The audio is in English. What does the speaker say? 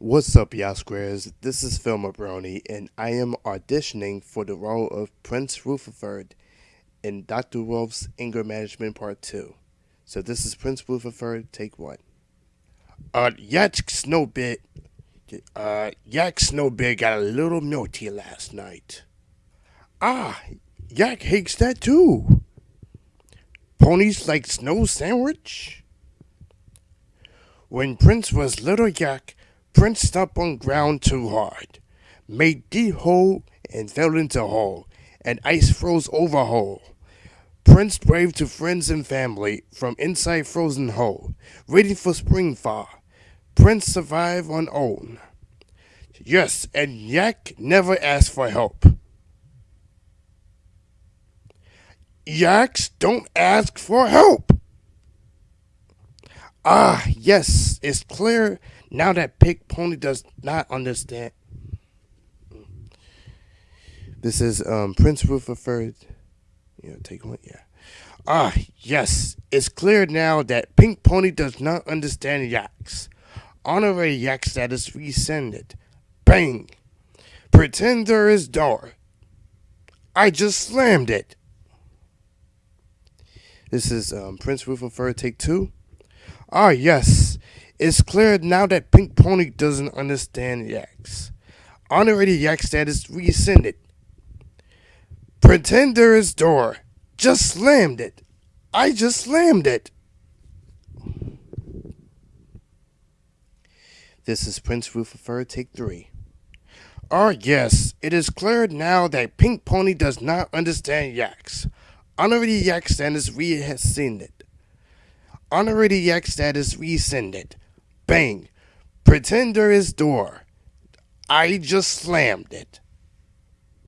What's up, y'all squares? This is Phil Mabroni, and I am auditioning for the role of Prince Rutherford in Dr. Wolf's Anger Management Part 2. So this is Prince Rutherford, take one. Uh, Yak Snowbit, uh, Yak Snowbit got a little melty last night. Ah, Yak hates that too. Ponies like snow sandwich? When Prince was little Yak, Prince stepped on ground too hard, made deep hole and fell into hole, and ice froze over hole. Prince braved to friends and family from inside frozen hole, waiting for spring thaw. Prince survived on own. Yes, and Yak never asked for help. Yaks don't ask for help. Ah, yes, it's clear now that Pink Pony does not understand. This is um, Prince Rutherford. You know, take one, yeah. Ah, yes, it's clear now that Pink Pony does not understand yaks. Honorary yak status rescinded. Bang! Pretend there is door. I just slammed it. This is um, Prince Rutherford, take two. Ah, yes. It's clear now that Pink Pony doesn't understand yaks. Honorary yak status rescinded. Pretend there is door. Just slammed it. I just slammed it. This is Prince Rutherford, take three. Ah, yes, it is clear now that Pink Pony does not understand yaks. Honorary yak status rescinded. Honorary yak status rescinded. Bang. Pretender is door. I just slammed it.